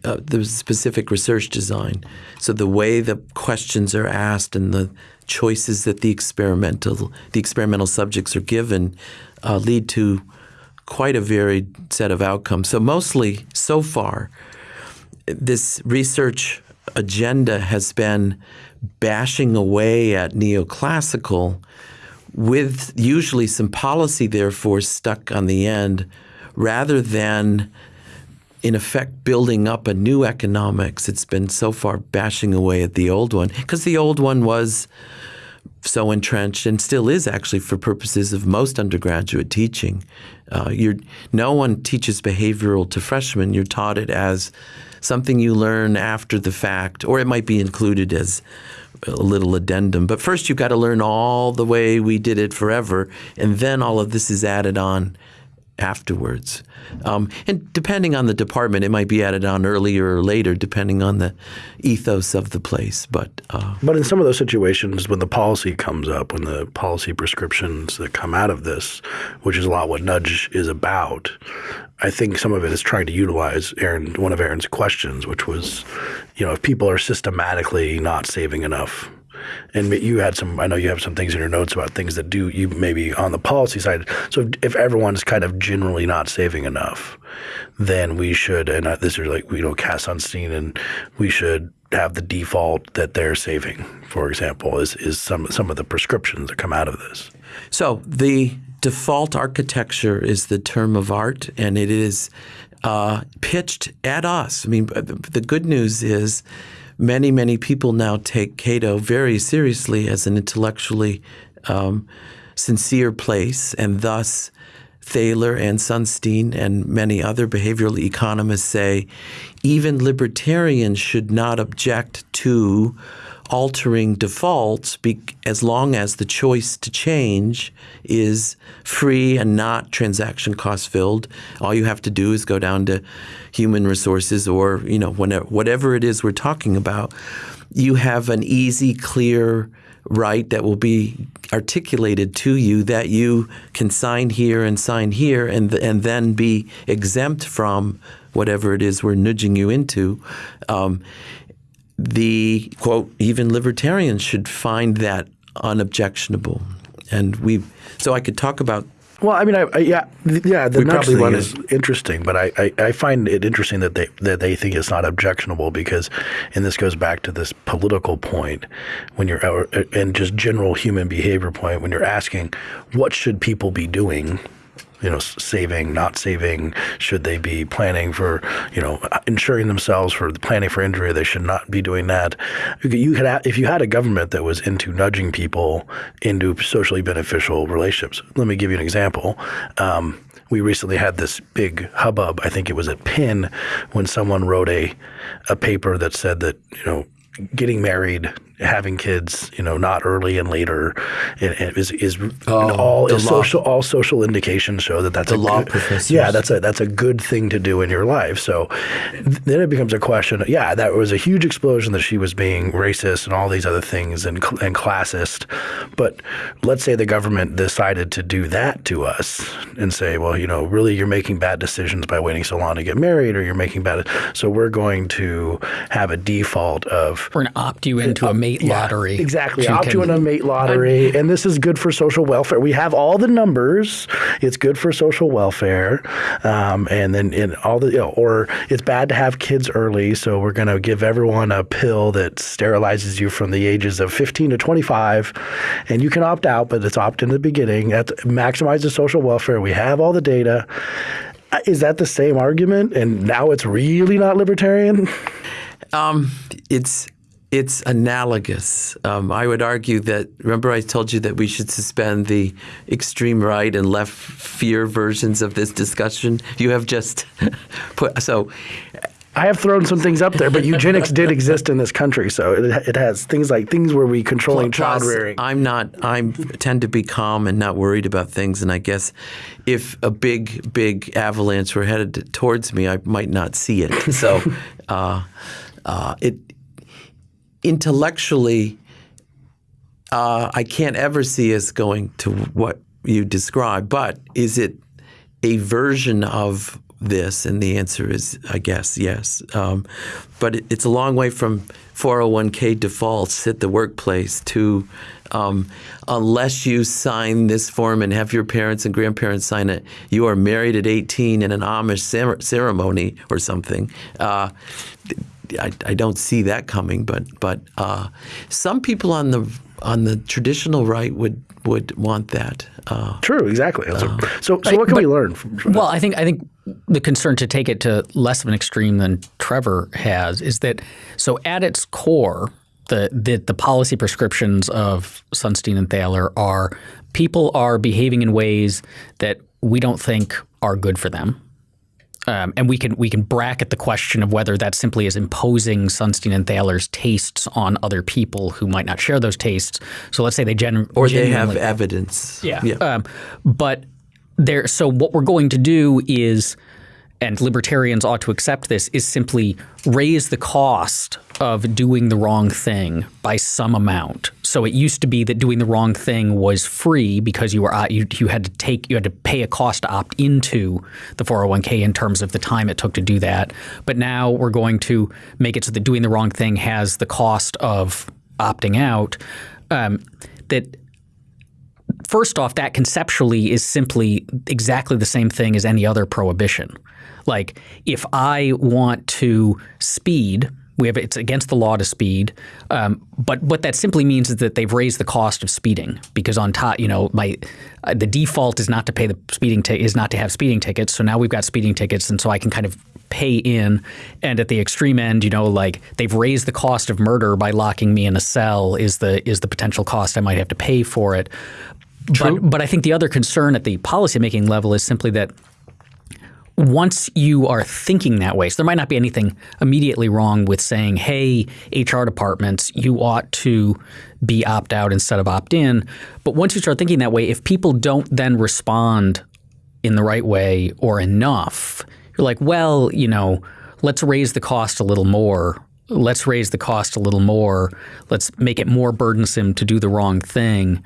uh, the specific research design. So the way the questions are asked and the choices that the experimental the experimental subjects are given uh, lead to quite a varied set of outcomes. So mostly, so far, this research agenda has been bashing away at neoclassical with usually some policy therefore stuck on the end rather than in effect building up a new economics it's been so far bashing away at the old one because the old one was so entrenched and still is actually for purposes of most undergraduate teaching. Uh, no one teaches behavioral to freshmen. You're taught it as something you learn after the fact, or it might be included as a little addendum. But first, you've got to learn all the way we did it forever, and then all of this is added on afterwards. Um, and depending on the department, it might be added on earlier or later, depending on the ethos of the place. But uh, But in some of those situations, when the policy comes up, when the policy prescriptions that come out of this, which is a lot what Nudge is about, I think some of it is trying to utilize Aaron, one of Aaron's questions, which was, you know, if people are systematically not saving enough. And you had some, I know you have some things in your notes about things that do you maybe on the policy side. So if, if everyone's kind of generally not saving enough, then we should, and this is like, you know, Cass Sunstein, and we should have the default that they're saving, for example, is, is some, some of the prescriptions that come out of this. So the default architecture is the term of art, and it is uh, pitched at us. I mean, the good news is many, many people now take Cato very seriously as an intellectually um, sincere place, and thus Thaler and Sunstein and many other behavioral economists say even libertarians should not object to altering defaults as long as the choice to change is free and not transaction cost filled. All you have to do is go down to human resources or you know whenever, whatever it is we're talking about. You have an easy, clear right that will be articulated to you that you can sign here and sign here and and then be exempt from whatever it is we're nudging you into. Um, the quote even libertarians should find that unobjectionable, and we. So I could talk about Well, I mean, I, I, yeah, th- yeah. The probably thing wanna- is interesting, but I, I, I find it interesting that they that they think it's not objectionable because, and this goes back to this political point when you're or- and just general human behavior point when you're asking what should people be doing. You know, saving, not saving. Should they be planning for, you know, insuring themselves for the planning for injury? They should not be doing that. You could, if you had a government that was into nudging people into socially beneficial relationships. Let me give you an example. Um, we recently had this big hubbub. I think it was at Penn when someone wrote a a paper that said that you know getting married, having kids, you know, not early and later, and, and is is oh, all is social all social indications show that that's The a law good, professors. Yeah, that's a that's a good thing to do in your life. So th- then it becomes a question. Yeah, that was a huge explosion that she was being racist and all these other things and cl- and classist. But let's say the government decided to do that to us and say, well, you know, really you're making bad decisions by waiting so long to get married, or you're making bad. So we're going to have a default of We're going to opt you into a mate yeah, lottery. Exactly. so you Opt you in can- a mate lottery. and this is good for social welfare. We have all the numbers. It's good for social welfare. Um, and then in all the, you know, or it's bad to have kids early. So we're going to give everyone a pill that sterilizes you from the ages of 15 to 25. And you can opt out, but it's opt in the beginning. That maximizes social welfare. We have all the data. Uh, Is that the same argument? And now it's really not libertarian? Um, it's it's analogous. Um, I would argue that. Remember, I told you that we should suspend the extreme right and left fear versions of this discussion. You have just put so. I have thrown some things up there, but eugenics did exist in this country, so it, it has things like things where we controlling child rearing. I'm not. I tend to be calm and not worried about things. And I guess if a big, big avalanche were headed towards me, I might not see it. So, uh, uh, it intellectually, uh, I can't ever see us going to what you describe. But is it a version of this? And the answer is, I guess, yes. Um, but it, it's a long way from 401k defaults at the workplace to um, unless you sign this form and have your parents and grandparents sign it, you are married at 18 in an Amish ceremony or something. Uh, I, I don't see that coming, but but uh, some people on the on the traditional right would would want that. Uh, True, exactly. That's a- so, so what can we learn from, from Well, I think I think the concern to take it to less of an extreme than Trevor has is that so at its core, the the, the policy prescriptions of Sunstein and Thaler are people are behaving in ways that we don't think are good for them. Um, and we can we can bracket the question of whether that simply is imposing Sunstein and Thaler's tastes on other people who might not share those tastes. So let's say they gen- or they have evidence. yeah. Um, but there. So what we're going to do is, and libertarians ought to accept this, is simply raise the cost of doing the wrong thing by some amount. So it used to be that doing the wrong thing was free because you were uh, you, you had to take you had to pay a cost to opt into the 401k in terms of the time it took to do that. But now we're going to make it so that doing the wrong thing has the cost of opting out. Um, that first off, that conceptually is simply exactly the same thing as any other prohibition. Like if I want to speed, we have it's against the law to speed. Um, but what that simply means is that they've raised the cost of speeding because on top, you know, my uh, the default is not to pay the speeding is not to have speeding tickets. So now we've got speeding tickets, and so I can kind of pay in. And at the extreme end, you know, like they've raised the cost of murder by locking me in a cell is the is the potential cost I might have to pay for it. But, but I think the other concern at the policymaking level is simply that once you are thinking that way, so there might not be anything immediately wrong with saying, hey, HR departments, you ought to be opt out instead of opt in. But once you start thinking that way, if people don't then respond in the right way or enough, you're like, well, you know, let's raise the cost a little more. Let's raise the cost a little more. Let's make it more burdensome to do the wrong thing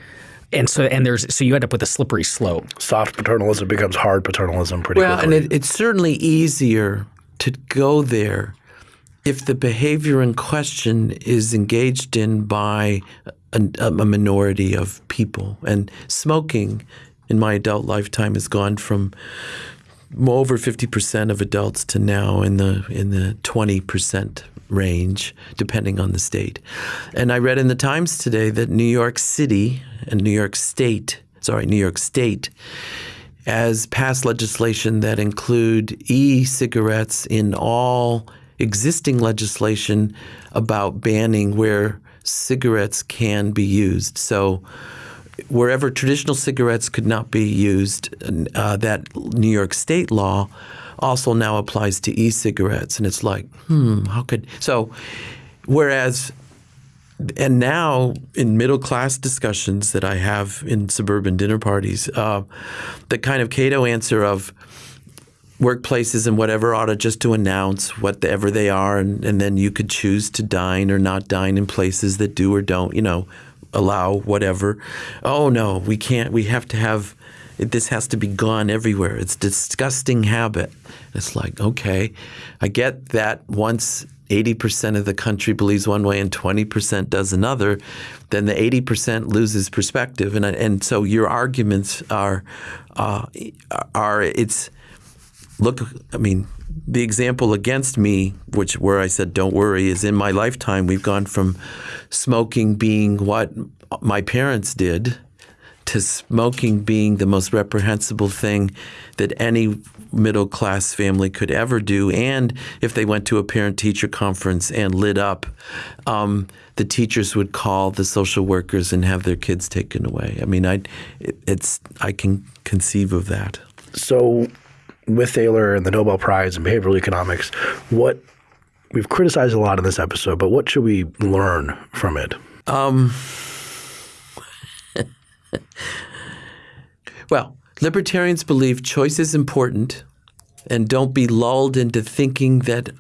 and so and there's so you end up with a slippery slope. Soft paternalism becomes hard paternalism pretty well, quickly. and it, it's certainly easier to go there if the behavior in question is engaged in by a, a minority of people. And smoking in my adult lifetime has gone from over 50% of adults to now in the in the 20% range, depending on the state. And I read in the Times today that New York City and New York State, sorry, New York State, has passed legislation that include e-cigarettes in all existing legislation about banning where cigarettes can be used. So wherever traditional cigarettes could not be used, uh, that New York State law also now applies to e-cigarettes, and it's like, hmm, how could so? Whereas, and now in middle class discussions that I have in suburban dinner parties, uh, the kind of Cato answer of workplaces and whatever ought to just to announce whatever they are, and, and then you could choose to dine or not dine in places that do or don't, you know, allow whatever. Oh no, we can't. We have to have this has to be gone everywhere. It's disgusting habit. It's like, okay, I get that once 80% of the country believes one way and 20% does another, then the 80% loses perspective. And, and so your arguments are, uh, are it's, look, I mean, the example against me, which where I said don't worry, is in my lifetime we've gone from smoking being what my parents did to smoking being the most reprehensible thing that any middle class family could ever do. And if they went to a parent teacher conference and lit up, um, the teachers would call the social workers and have their kids taken away. I mean, I it, it's I can conceive of that. So, with Thaler and the Nobel Prize in behavioral economics, what we've criticized a lot in this episode, but what should we learn from it? Um, well, libertarians believe choice is important and don't be lulled into thinking that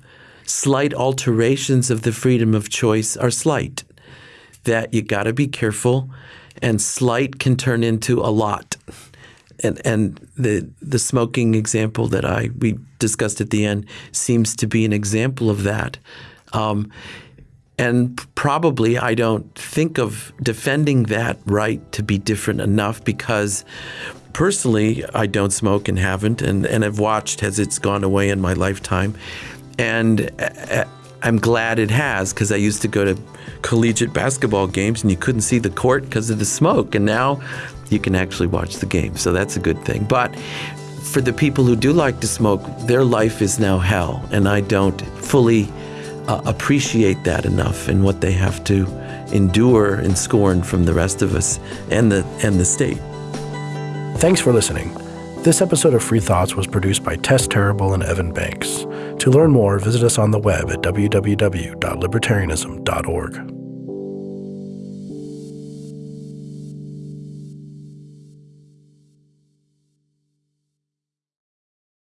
slight alterations of the freedom of choice are slight. That you got to be careful, and slight can turn into a lot. And and the the smoking example that I we discussed at the end seems to be an example of that. Um, and probably I don't think of defending that right to be different enough because personally I don't smoke and haven't, and, and I've watched as it's gone away in my lifetime. And uh, I'm glad it has because I used to go to collegiate basketball games and you couldn't see the court because of the smoke. And now you can actually watch the game. So that's a good thing. But for the people who do like to smoke, their life is now hell. And I don't fully uh, appreciate that enough and what they have to endure and scorn from the rest of us and the and the state. Thanks for listening. This episode of Free Thoughts was produced by Tess Terrible and Evan Banks. To learn more, visit us on the web at www.libertarianism.org.